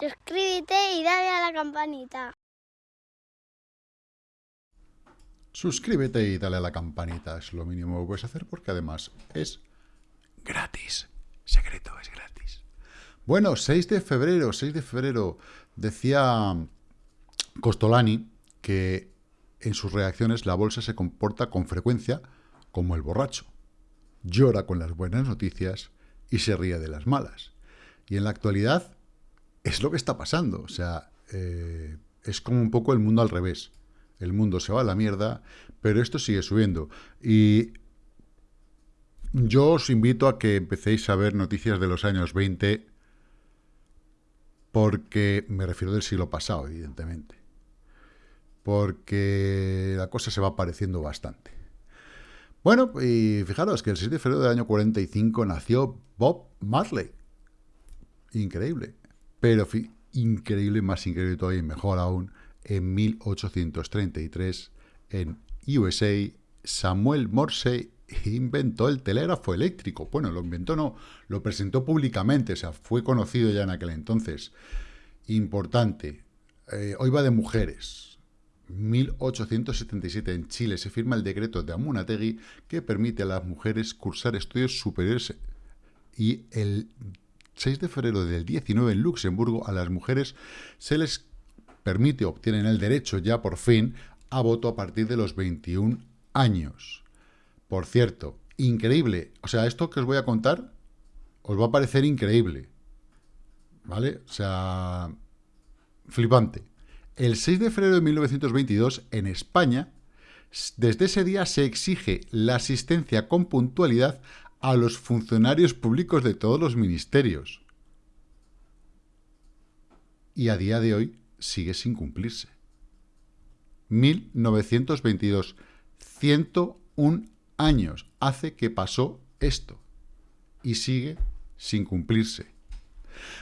suscríbete y dale a la campanita. Suscríbete y dale a la campanita, es lo mínimo que puedes hacer porque además es gratis. Secreto, es gratis. Bueno, 6 de febrero, 6 de febrero, decía Costolani que en sus reacciones la bolsa se comporta con frecuencia como el borracho. Llora con las buenas noticias y se ríe de las malas. Y en la actualidad es lo que está pasando. O sea, eh, es como un poco el mundo al revés. El mundo se va a la mierda, pero esto sigue subiendo. Y yo os invito a que empecéis a ver noticias de los años 20, porque me refiero del siglo pasado, evidentemente. Porque la cosa se va pareciendo bastante. Bueno, y fijaros que el 6 de febrero del año 45 nació Bob Marley. Increíble. Pero increíble, más increíble todavía y mejor aún, en 1833, en USA, Samuel Morse inventó el telégrafo eléctrico. Bueno, lo inventó no, lo presentó públicamente, o sea, fue conocido ya en aquel entonces. Importante, eh, hoy va de mujeres. 1877 en Chile se firma el decreto de Amunategui que permite a las mujeres cursar estudios superiores y el 6 de febrero del 19 en Luxemburgo a las mujeres se les permite, obtienen el derecho ya por fin a voto a partir de los 21 años. Por cierto, increíble. O sea, esto que os voy a contar os va a parecer increíble. ¿Vale? O sea, flipante. El 6 de febrero de 1922, en España, desde ese día se exige la asistencia con puntualidad a los funcionarios públicos de todos los ministerios. Y a día de hoy sigue sin cumplirse. 1922. 101 años hace que pasó esto. Y sigue sin cumplirse.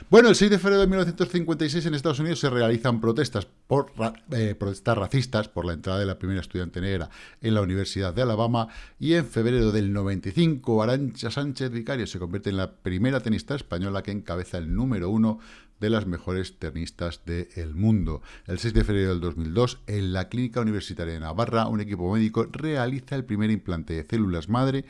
Bueno, el 6 de febrero de 1956 en Estados Unidos se realizan protestas, por, eh, protestas racistas por la entrada de la primera estudiante negra en la Universidad de Alabama y en febrero del 95 Arancha Sánchez Vicario se convierte en la primera tenista española que encabeza el número uno de las mejores tenistas del mundo. El 6 de febrero del 2002, en la Clínica Universitaria de Navarra, un equipo médico realiza el primer implante de células madre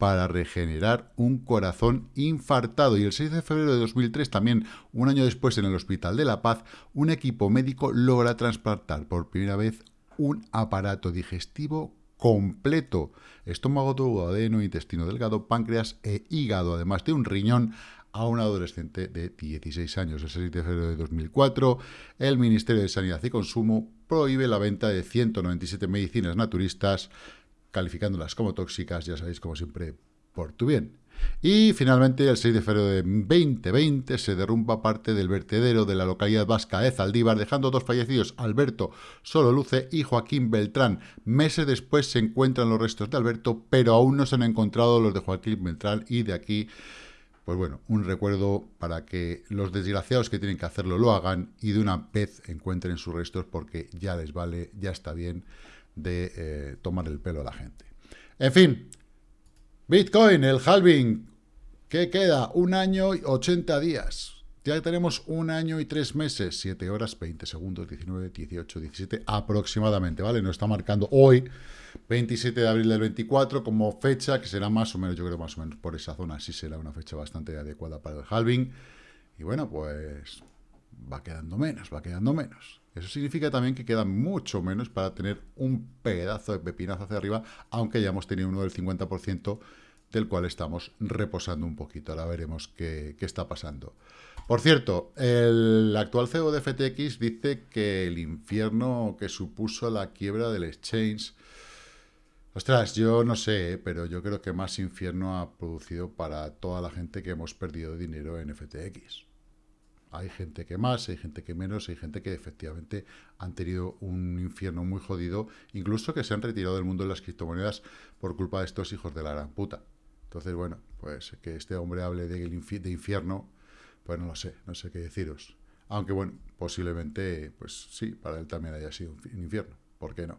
para regenerar un corazón infartado. Y el 6 de febrero de 2003, también un año después en el Hospital de la Paz, un equipo médico logra transplantar por primera vez un aparato digestivo completo, estómago, duodeno, intestino delgado, páncreas e hígado, además de un riñón a un adolescente de 16 años. El 6 de febrero de 2004, el Ministerio de Sanidad y Consumo prohíbe la venta de 197 medicinas naturistas calificándolas como tóxicas, ya sabéis, como siempre, por tu bien. Y finalmente, el 6 de febrero de 2020 se derrumba parte del vertedero de la localidad vasca de Zaldívar, dejando dos fallecidos, Alberto Sololuce y Joaquín Beltrán. Meses después se encuentran los restos de Alberto, pero aún no se han encontrado los de Joaquín Beltrán y de aquí, pues bueno, un recuerdo para que los desgraciados que tienen que hacerlo lo hagan y de una vez encuentren sus restos porque ya les vale, ya está bien de eh, tomar el pelo a la gente. En fin, Bitcoin, el halving, ¿qué queda? Un año y 80 días. Ya tenemos un año y tres meses, 7 horas, 20 segundos, 19, 18, 17 aproximadamente, ¿vale? Nos está marcando hoy, 27 de abril del 24, como fecha, que será más o menos, yo creo más o menos por esa zona, sí será una fecha bastante adecuada para el halving. Y bueno, pues va quedando menos, va quedando menos. Eso significa también que queda mucho menos para tener un pedazo de pepinazo hacia arriba, aunque ya hemos tenido uno del 50% del cual estamos reposando un poquito. Ahora veremos qué, está pasando. Por cierto, el actual CEO de FTX dice que el infierno que supuso la quiebra del exchange... Ostras, yo no sé, pero yo creo que más infierno ha producido para toda la gente que hemos perdido dinero en FTX. Hay gente que más, hay gente que menos, hay gente que efectivamente han tenido un infierno muy jodido, incluso que se han retirado del mundo de las criptomonedas por culpa de estos hijos de la gran puta. Entonces, bueno, pues que este hombre hable de, de infierno, pues no lo sé, no sé qué deciros. Aunque, bueno, posiblemente, pues sí, para él también haya sido un infierno. ¿Por qué no?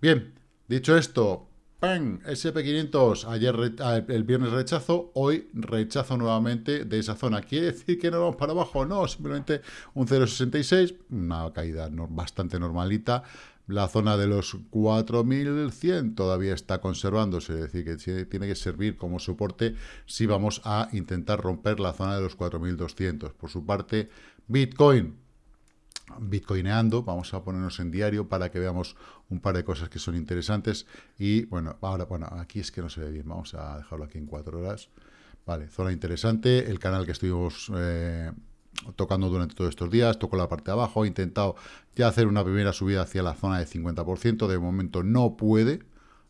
Bien, dicho esto, ¡pam! SP500, ayer ah, el viernes rechazo, hoy rechazo nuevamente de esa zona. ¿Quiere decir que no vamos para abajo? No, simplemente un 0,66, una caída bastante normalita. La zona de los 4.100 todavía está conservándose, es decir, que tiene que servir como soporte si vamos a intentar romper la zona de los 4.200. Por su parte, Bitcoin bitcoineando, vamos a ponernos en diario para que veamos un par de cosas que son interesantes. Y bueno, ahora, bueno, aquí es que no se ve bien, vamos a dejarlo aquí en cuatro horas, vale, zona interesante, el canal que estuvimos eh, tocando durante todos estos días, toco la parte de abajo, he intentado ya hacer una primera subida hacia la zona de 50%, de momento no puede,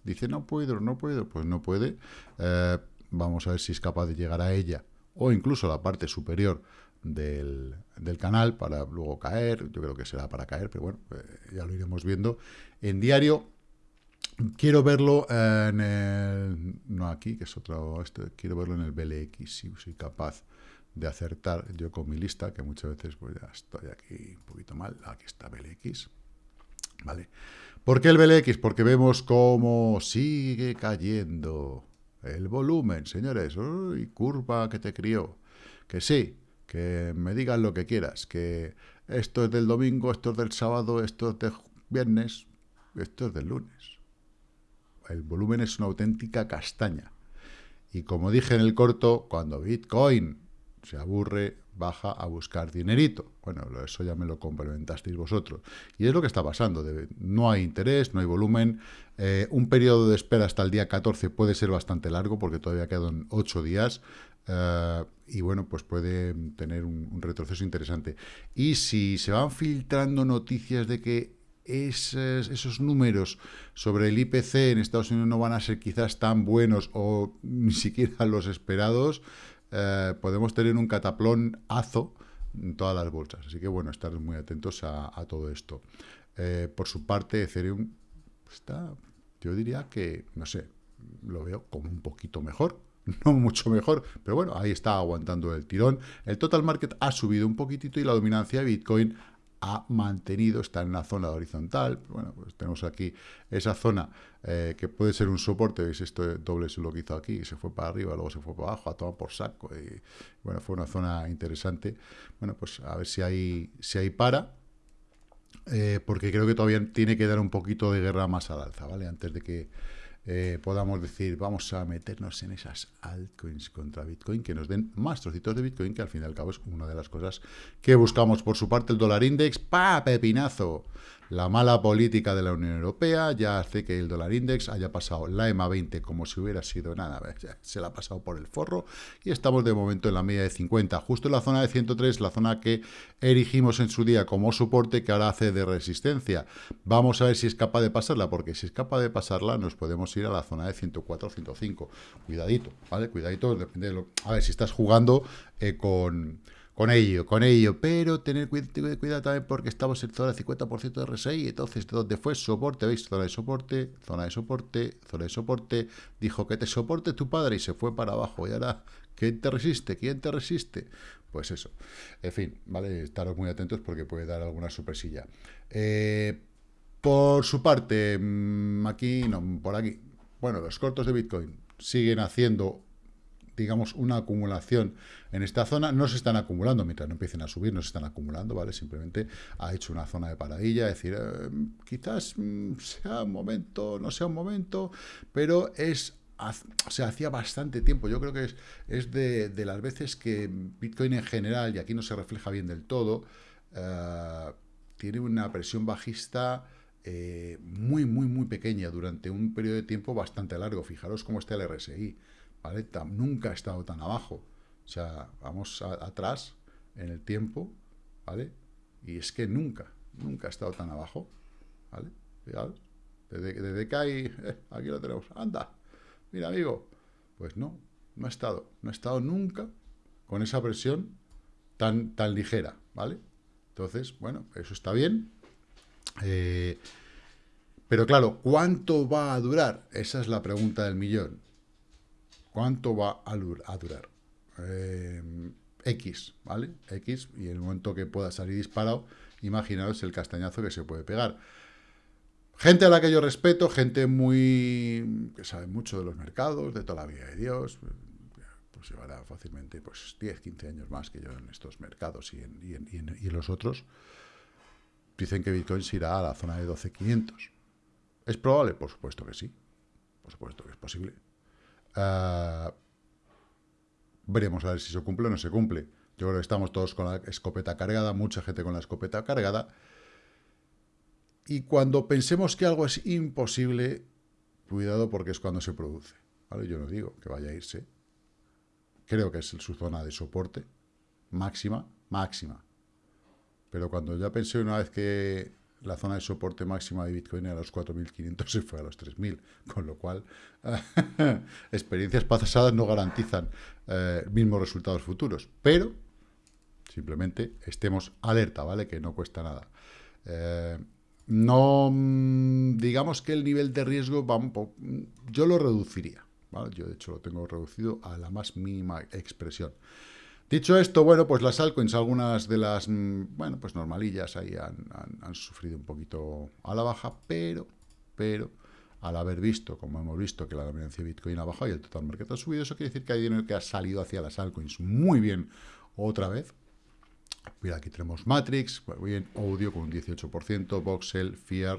dice no puedo, no puedo, pues no puede, eh, vamos a ver si es capaz de llegar a ella o incluso a la parte superior del, canal para luego caer, yo creo que será para caer, pero bueno, eh, ya lo iremos viendo. En diario, quiero verlo en el, no aquí, que es otro, este, quiero verlo en el BLX, si soy capaz de acertar yo con mi lista, que muchas veces pues ya estoy aquí un poquito mal, aquí está BLX, ¿vale? ¿Por qué el BLX? Porque vemos cómo sigue cayendo el volumen, señores, y curva que te crió, que sí, que me digan lo que quieras, que esto es del domingo, esto es del sábado, esto es del viernes, esto es del lunes. El volumen es una auténtica castaña. Y como dije en el corto, cuando Bitcoin se aburre, baja a buscar dinerito. Bueno, eso ya me lo complementasteis vosotros. Y es lo que está pasando. No hay interés, no hay volumen. Eh, un periodo de espera hasta el día 14 puede ser bastante largo porque todavía quedan 8 días. Eh, y bueno, pues puede tener un, retroceso interesante. Y si se van filtrando noticias de que esos, esos, números sobre el IPC en Estados Unidos no van a ser quizás tan buenos o ni siquiera los esperados, eh, podemos tener un cataplón azo en todas las bolsas. Así que bueno, estar muy atentos a, todo esto. Eh, por su parte, Ethereum está, yo diría que, no sé, lo veo como un poquito mejor no mucho mejor, pero bueno, ahí está aguantando el tirón. El total market ha subido un poquitito y la dominancia de Bitcoin ha mantenido, está en la zona horizontal. Bueno, pues tenemos aquí esa zona eh, que puede ser un soporte. ¿Veis? Esto doble es lo que hizo aquí, se fue para arriba, luego se fue para abajo, a tomar por saco. Y bueno, fue una zona interesante. Bueno, pues a ver si hay, si hay para. Eh, porque creo que todavía tiene que dar un poquito de guerra más al alza, ¿vale? Antes de que eh, podamos decir, vamos a meternos en esas altcoins contra Bitcoin, que nos den más trocitos de Bitcoin, que al fin y al cabo es una de las cosas que buscamos. Por su parte, el dólar index, ¡pa! Pepinazo. La mala política de la Unión Europea ya hace que el dólar index haya pasado la EMA 20 como si hubiera sido nada, se la ha pasado por el forro y estamos de momento en la media de 50, justo en la zona de 103, la zona que erigimos en su día como soporte que ahora hace de resistencia. Vamos a ver si es capaz de pasarla, porque si es capaz de pasarla nos podemos ir a la zona de 104 105. Cuidadito, ¿vale? Cuidadito, depende de lo... A ver, si estás jugando eh, con con ello, con ello, pero tener cuidado también porque estamos en zona de 50% de RSI, entonces de dónde fue soporte, ¿veis? Zona de soporte, zona de soporte, zona de soporte, dijo que te soporte tu padre y se fue para abajo, y ahora, ¿quién te resiste? ¿Quién te resiste? Pues eso, en fin, ¿vale? Estaros muy atentos porque puede dar alguna sorpresilla. Eh, por su parte, mm, aquí, no, por aquí, bueno, los cortos de Bitcoin siguen haciendo digamos, una acumulación en esta zona. No se están acumulando, mientras no empiecen a subir, no se están acumulando, ¿vale? Simplemente ha hecho una zona de paradilla, es decir, eh, quizás mm, sea un momento, no sea un momento, pero es o sea, hacía bastante tiempo, yo creo que es, es de, las veces que Bitcoin en general, y aquí no se refleja bien del todo, eh, tiene una presión bajista eh, muy, muy, muy pequeña durante un periodo de tiempo bastante largo. Fijaros cómo está el RSI nunca ha estado tan abajo. O sea, vamos atrás en el tiempo, ¿vale? Y es que nunca, nunca ha estado tan abajo, ¿vale? desde, que hay, eh, aquí lo tenemos, anda, mira amigo, pues no, no ha estado, no ha estado nunca con esa presión tan, tan ligera, ¿vale? Entonces, bueno, eso está bien. Eh, pero claro, ¿cuánto va a durar? Esa es la pregunta del millón. ¿Cuánto va a durar? Eh, X, ¿vale? X, y el momento que pueda salir disparado, imaginaos el castañazo que se puede pegar. Gente a la que yo respeto, gente muy que sabe mucho de los mercados, de toda la vida de Dios, pues llevará fácilmente pues 10, 15 años más que yo en estos mercados y en, y en, y en, y en los otros. Dicen que Bitcoin se irá a la zona de 12.500. ¿Es probable? Por supuesto que sí. Por supuesto que es posible. Uh, veremos a ver si se cumple o no se cumple. Yo creo que estamos todos con la escopeta cargada, mucha gente con la escopeta cargada. Y cuando pensemos que algo es imposible, cuidado porque es cuando se produce. ¿vale? Yo no digo que vaya a irse. Creo que es su zona de soporte máxima, máxima. Pero cuando ya pensé una vez que la zona de soporte máxima de Bitcoin era los 4.500 se fue a los 3.000, con lo cual experiencias pasadas no garantizan eh, mismos resultados futuros, pero simplemente estemos alerta, ¿vale? Que no cuesta nada. Eh, no, mm, digamos que el nivel de riesgo yo lo reduciría. Yo de hecho lo tengo reducido a la más mínima expresión. Dicho esto, bueno, pues las altcoins, algunas de las, mm, bueno, pues normalillas ahí han, sufrido un poquito a la baja, pero, pero, al haber visto, como hemos visto, que la dominancia de Bitcoin ha bajado y el total mercado ha subido, eso quiere decir que hay dinero que ha salido hacia las altcoins muy bien otra vez. Mira, aquí tenemos Matrix, muy bien, Audio con un 18%, Voxel, Fear,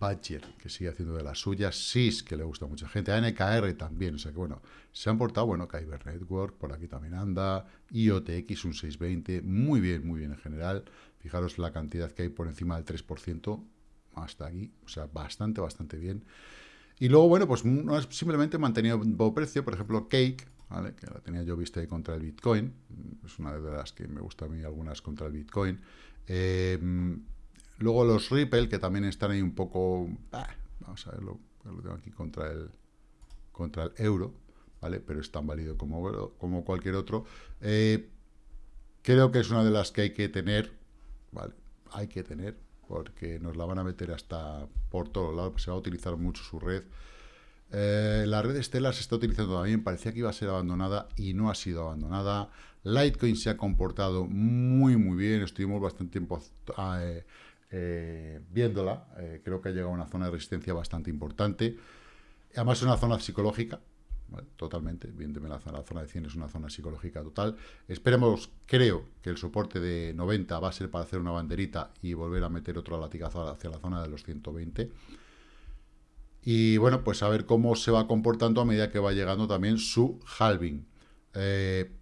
Badger, que sigue haciendo de las suyas, SIS, que le gusta a mucha gente, a NKR también, o sea que bueno, se han portado, bueno, Kyber Network, por aquí también anda, IOTX un 620, muy bien, muy bien en general, fijaros la cantidad que hay por encima del 3%, hasta aquí, o sea, bastante, bastante bien. Y luego, bueno, pues no es simplemente mantenido precio, por ejemplo, Cake, ¿vale? que la tenía yo vista ahí contra el Bitcoin, es una de las que me gusta a mí, algunas contra el Bitcoin, eh, Luego los Ripple, que también están ahí un poco... Ah, vamos a verlo, lo tengo aquí contra el, contra el euro, ¿vale? Pero es tan válido como, como cualquier otro. Eh, creo que es una de las que hay que tener, ¿vale? Hay que tener, porque nos la van a meter hasta por todos lados, se va a utilizar mucho su red. Eh, la red Stellar se está utilizando también, parecía que iba a ser abandonada y no ha sido abandonada. Litecoin se ha comportado muy, muy bien, estuvimos bastante tiempo... Eh, eh, viéndola, eh, creo que ha llegado a una zona de resistencia bastante importante. Además es una zona psicológica, totalmente, evidentemente la zona, la zona de 100 es una zona psicológica total. Esperemos, creo que el soporte de 90 va a ser para hacer una banderita y volver a meter otro latigazo hacia la zona de los 120. Y bueno, pues a ver cómo se va comportando a medida que va llegando también su halving. Eh,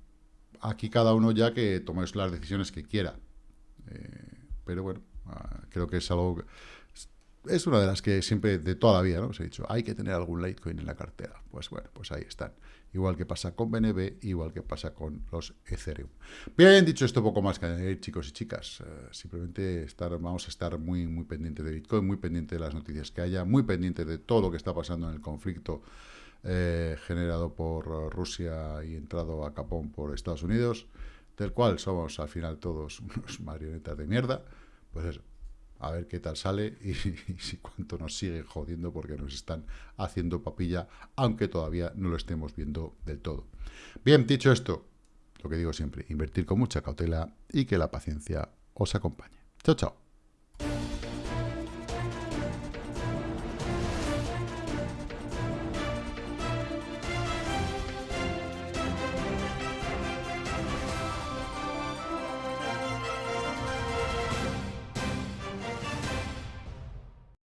aquí cada uno ya que tome las decisiones que quiera. Pero bueno, creo que es algo... Es una de las que siempre, de toda la vida, ¿no? Os he dicho, hay que tener algún Litecoin en la cartera. Pues bueno, pues ahí están. Igual que pasa con BNB, igual que pasa con los Ethereum. Bien, dicho esto, poco más que añadir, chicos y chicas. Uh, simplemente estar, vamos a estar muy, muy pendientes de Bitcoin, muy pendientes de las noticias que haya, muy pendientes de todo lo que está pasando en el conflicto eh, generado por Rusia y entrado a capón por Estados Unidos, del cual somos al final todos unos marionetas de mierda pues eso, a ver qué tal sale y, si cuánto nos sigue jodiendo porque nos están haciendo papilla, aunque todavía no lo estemos viendo del todo. Bien, dicho esto, lo que digo siempre, invertir con mucha cautela y que la paciencia os acompañe. Chao, chao.